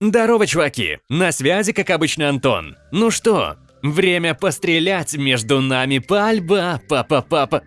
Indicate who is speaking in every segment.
Speaker 1: Здорово, чуваки! На связи, как обычно, Антон. Ну что, время пострелять между нами пальба, папа-папа.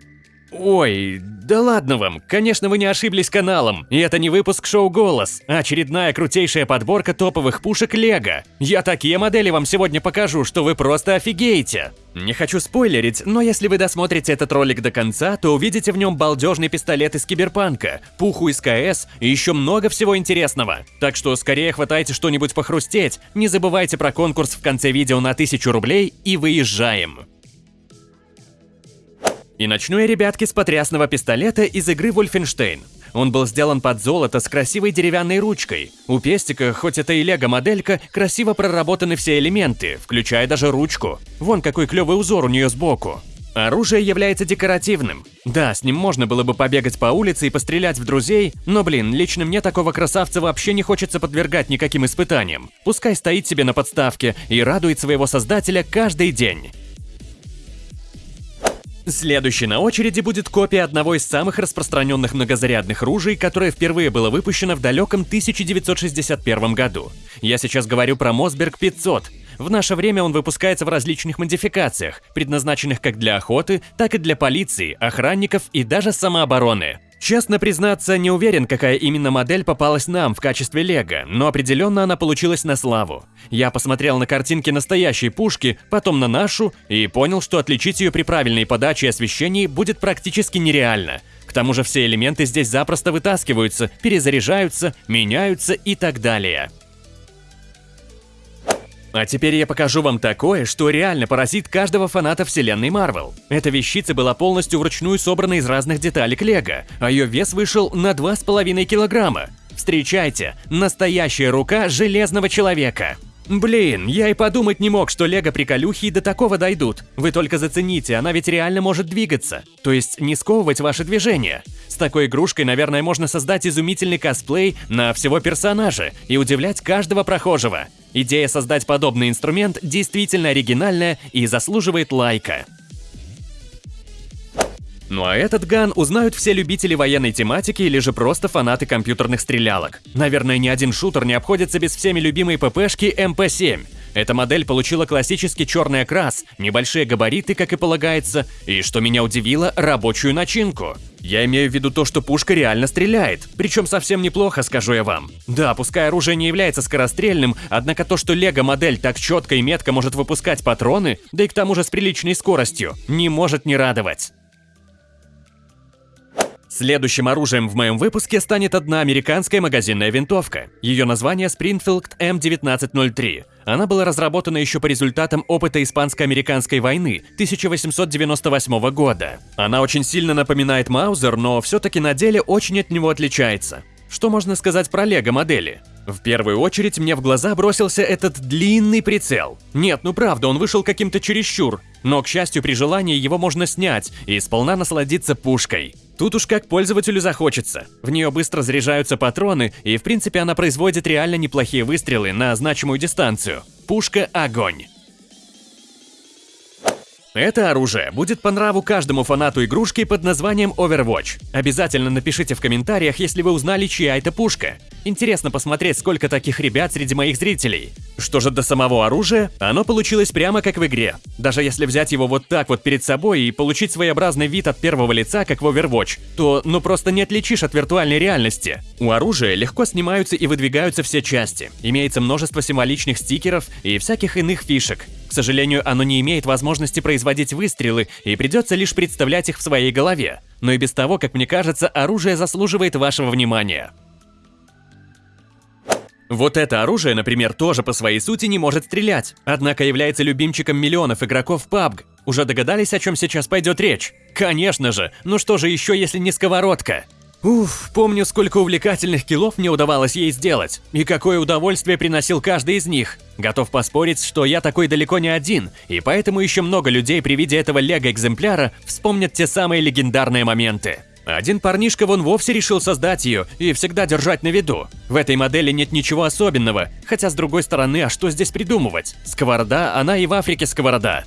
Speaker 1: Ой, да ладно вам, конечно вы не ошиблись каналом, и это не выпуск шоу «Голос», а очередная крутейшая подборка топовых пушек Лего. Я такие модели вам сегодня покажу, что вы просто офигеете. Не хочу спойлерить, но если вы досмотрите этот ролик до конца, то увидите в нем балдежный пистолет из Киберпанка, пуху из КС и еще много всего интересного. Так что скорее хватайте что-нибудь похрустеть, не забывайте про конкурс в конце видео на 1000 рублей и выезжаем. И начну я, ребятки, с потрясного пистолета из игры Wolfenstein. Он был сделан под золото с красивой деревянной ручкой. У пестика, хоть это и лего-моделька, красиво проработаны все элементы, включая даже ручку. Вон какой клевый узор у нее сбоку. Оружие является декоративным. Да, с ним можно было бы побегать по улице и пострелять в друзей, но, блин, лично мне такого красавца вообще не хочется подвергать никаким испытаниям. Пускай стоит себе на подставке и радует своего создателя каждый день. Следующей на очереди будет копия одного из самых распространенных многозарядных ружей, которое впервые было выпущено в далеком 1961 году. Я сейчас говорю про Мосберг 500. В наше время он выпускается в различных модификациях, предназначенных как для охоты, так и для полиции, охранников и даже самообороны. Честно признаться, не уверен, какая именно модель попалась нам в качестве лего, но определенно она получилась на славу. Я посмотрел на картинки настоящей пушки, потом на нашу, и понял, что отличить ее при правильной подаче и освещении будет практически нереально. К тому же все элементы здесь запросто вытаскиваются, перезаряжаются, меняются и так далее. А теперь я покажу вам такое, что реально поразит каждого фаната вселенной Марвел. Эта вещица была полностью вручную собрана из разных деталек Лего, а ее вес вышел на 2,5 килограмма. Встречайте, настоящая рука Железного Человека. Блин, я и подумать не мог, что лего-приколюхи до такого дойдут. Вы только зацените, она ведь реально может двигаться. То есть не сковывать ваши движения. С такой игрушкой, наверное, можно создать изумительный косплей на всего персонажа и удивлять каждого прохожего. Идея создать подобный инструмент действительно оригинальная и заслуживает лайка. Ну а этот ган узнают все любители военной тематики или же просто фанаты компьютерных стрелялок. Наверное, ни один шутер не обходится без всеми любимой ППшки МП-7. Эта модель получила классический черный окрас, небольшие габариты, как и полагается, и, что меня удивило, рабочую начинку. Я имею в виду то, что пушка реально стреляет, причем совсем неплохо, скажу я вам. Да, пускай оружие не является скорострельным, однако то, что лего-модель так четко и метко может выпускать патроны, да и к тому же с приличной скоростью, не может не радовать. Следующим оружием в моем выпуске станет одна американская магазинная винтовка. Ее название Springfield M1903. Она была разработана еще по результатам опыта Испанско-американской войны 1898 года. Она очень сильно напоминает Маузер, но все-таки на деле очень от него отличается. Что можно сказать про лего-модели? В первую очередь мне в глаза бросился этот длинный прицел. Нет, ну правда, он вышел каким-то чересчур, но, к счастью, при желании его можно снять и сполна насладиться пушкой. Тут уж как пользователю захочется. В нее быстро заряжаются патроны, и в принципе она производит реально неплохие выстрелы на значимую дистанцию. Пушка «Огонь». Это оружие будет по нраву каждому фанату игрушки под названием Overwatch. Обязательно напишите в комментариях, если вы узнали, чья это пушка. Интересно посмотреть, сколько таких ребят среди моих зрителей. Что же до самого оружия, оно получилось прямо как в игре. Даже если взять его вот так вот перед собой и получить своеобразный вид от первого лица, как в Overwatch, то ну просто не отличишь от виртуальной реальности. У оружия легко снимаются и выдвигаются все части. Имеется множество символичных стикеров и всяких иных фишек. К сожалению, оно не имеет возможности производить выстрелы и придется лишь представлять их в своей голове. Но и без того, как мне кажется, оружие заслуживает вашего внимания. Вот это оружие, например, тоже по своей сути не может стрелять, однако является любимчиком миллионов игроков PUBG. Уже догадались, о чем сейчас пойдет речь? Конечно же, ну что же еще, если не сковородка? Уф, помню, сколько увлекательных киллов мне удавалось ей сделать, и какое удовольствие приносил каждый из них. Готов поспорить, что я такой далеко не один, и поэтому еще много людей при виде этого лего-экземпляра вспомнят те самые легендарные моменты. Один парнишка вон вовсе решил создать ее и всегда держать на виду. В этой модели нет ничего особенного, хотя с другой стороны, а что здесь придумывать? Сковорода, она и в Африке сковорода.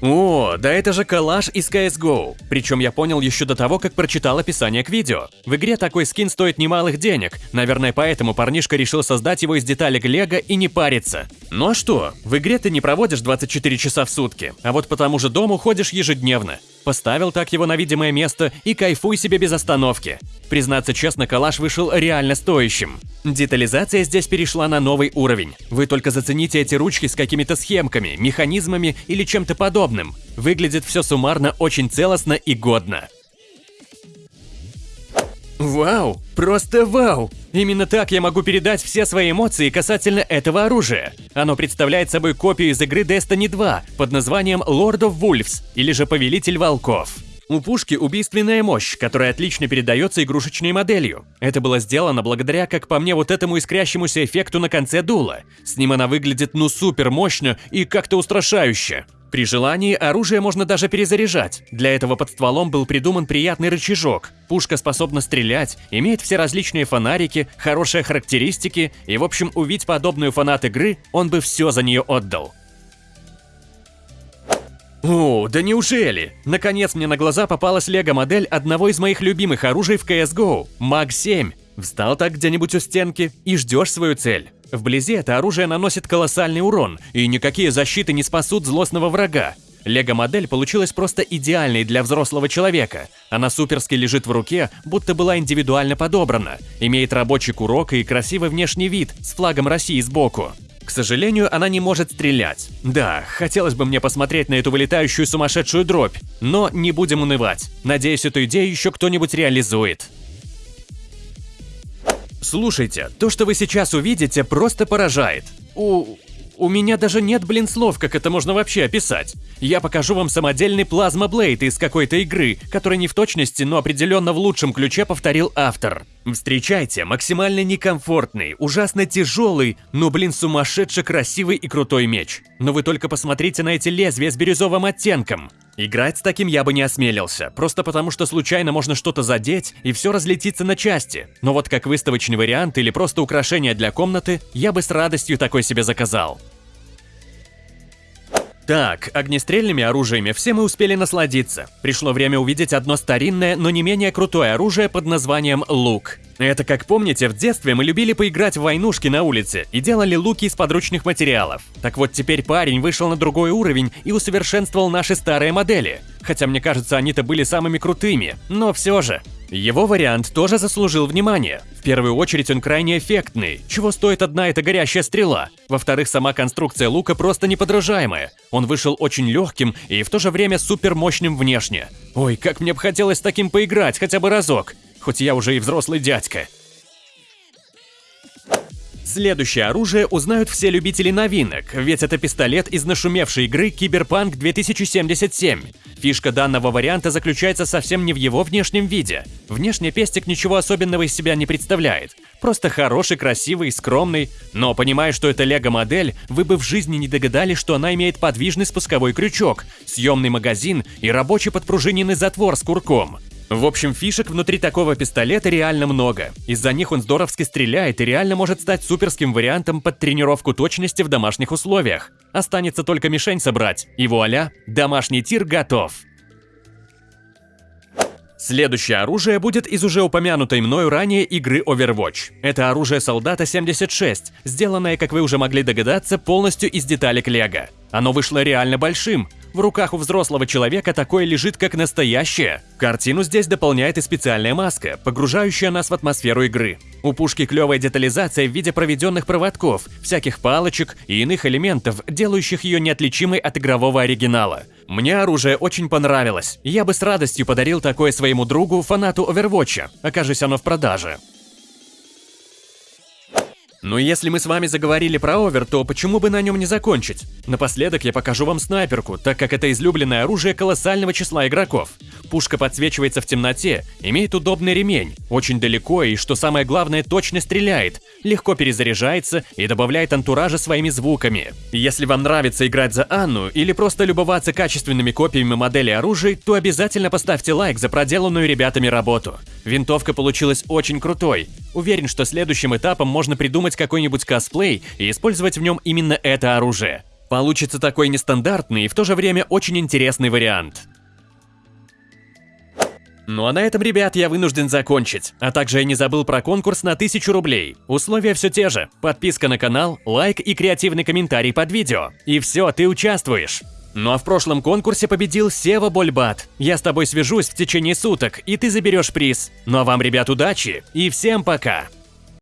Speaker 1: О, да это же коллаж из CSGO. Причем я понял еще до того, как прочитал описание к видео. В игре такой скин стоит немалых денег. Наверное, поэтому парнишка решил создать его из деталек Лего и не париться. Ну а что? В игре ты не проводишь 24 часа в сутки, а вот по тому же дому ходишь ежедневно. Поставил так его на видимое место и кайфуй себе без остановки. Признаться честно, коллаж вышел реально стоящим. Детализация здесь перешла на новый уровень. Вы только зацените эти ручки с какими-то схемками, механизмами или чем-то подобным. Выглядит все суммарно очень целостно и годно. Вау! Просто вау! Именно так я могу передать все свои эмоции касательно этого оружия. Оно представляет собой копию из игры Destiny 2 под названием Lord of Wolves или же Повелитель Волков. У пушки убийственная мощь, которая отлично передается игрушечной моделью. Это было сделано благодаря, как по мне, вот этому искрящемуся эффекту на конце дула. С ним она выглядит ну супер мощно и как-то устрашающе. При желании оружие можно даже перезаряжать. Для этого под стволом был придуман приятный рычажок. Пушка способна стрелять, имеет все различные фонарики, хорошие характеристики, и в общем увидеть подобную фанат игры, он бы все за нее отдал. О, да неужели? Наконец мне на глаза попалась лего-модель одного из моих любимых оружий в CSGO – МАГ-7. Встал так где-нибудь у стенки и ждешь свою цель. Вблизи это оружие наносит колоссальный урон, и никакие защиты не спасут злостного врага. Лего-модель получилась просто идеальной для взрослого человека. Она суперски лежит в руке, будто была индивидуально подобрана, имеет рабочий курок и красивый внешний вид с флагом России сбоку. К сожалению, она не может стрелять. Да, хотелось бы мне посмотреть на эту вылетающую сумасшедшую дробь, но не будем унывать. Надеюсь, эту идею еще кто-нибудь реализует. Слушайте, то, что вы сейчас увидите, просто поражает. У... У меня даже нет, блин, слов, как это можно вообще описать. Я покажу вам самодельный плазма Блейд из какой-то игры, который не в точности, но определенно в лучшем ключе повторил автор. Встречайте, максимально некомфортный, ужасно тяжелый, но, блин, сумасшедше красивый и крутой меч. Но вы только посмотрите на эти лезвия с бирюзовым оттенком. Играть с таким я бы не осмелился, просто потому что случайно можно что-то задеть и все разлетится на части. Но вот как выставочный вариант или просто украшение для комнаты, я бы с радостью такой себе заказал. Так, огнестрельными оружиями все мы успели насладиться. Пришло время увидеть одно старинное, но не менее крутое оружие под названием лук. Это, как помните, в детстве мы любили поиграть в войнушки на улице и делали луки из подручных материалов. Так вот, теперь парень вышел на другой уровень и усовершенствовал наши старые модели. Хотя, мне кажется, они-то были самыми крутыми, но все же. Его вариант тоже заслужил внимания. В первую очередь он крайне эффектный, чего стоит одна эта горящая стрела. Во-вторых, сама конструкция лука просто неподражаемая. Он вышел очень легким и в то же время супер мощным внешне. Ой, как мне бы хотелось с таким поиграть хотя бы разок. Хоть я уже и взрослый дядька. Следующее оружие узнают все любители новинок, ведь это пистолет из нашумевшей игры Киберпанк 2077. Фишка данного варианта заключается совсем не в его внешнем виде. Внешне пестик ничего особенного из себя не представляет. Просто хороший, красивый, скромный. Но понимая, что это лего-модель, вы бы в жизни не догадались, что она имеет подвижный спусковой крючок, съемный магазин и рабочий подпружиненный затвор с курком. В общем, фишек внутри такого пистолета реально много. Из-за них он здоровски стреляет и реально может стать суперским вариантом под тренировку точности в домашних условиях. Останется только мишень собрать, и вуаля, домашний тир готов. Следующее оружие будет из уже упомянутой мною ранее игры Overwatch. Это оружие солдата 76, сделанное, как вы уже могли догадаться, полностью из деталек Лего. Оно вышло реально большим, в руках у взрослого человека такое лежит как настоящее. Картину здесь дополняет и специальная маска, погружающая нас в атмосферу игры. У пушки клевая детализация в виде проведенных проводков, всяких палочек и иных элементов, делающих ее неотличимой от игрового оригинала. Мне оружие очень понравилось. Я бы с радостью подарил такое своему другу, фанату Overwatch, окажись оно в продаже. Но если мы с вами заговорили про овер, то почему бы на нем не закончить? Напоследок я покажу вам снайперку, так как это излюбленное оружие колоссального числа игроков. Пушка подсвечивается в темноте, имеет удобный ремень, очень далеко и, что самое главное, точно стреляет, легко перезаряжается и добавляет антуража своими звуками. Если вам нравится играть за Анну или просто любоваться качественными копиями моделей оружий, то обязательно поставьте лайк за проделанную ребятами работу. Винтовка получилась очень крутой. Уверен, что следующим этапом можно придумать какой-нибудь косплей и использовать в нем именно это оружие. Получится такой нестандартный и в то же время очень интересный вариант. Ну а на этом, ребят, я вынужден закончить. А также я не забыл про конкурс на 1000 рублей. Условия все те же. Подписка на канал, лайк и креативный комментарий под видео. И все, ты участвуешь. Ну а в прошлом конкурсе победил Сева Больбат. Я с тобой свяжусь в течение суток, и ты заберешь приз. Ну а вам, ребят, удачи и всем пока!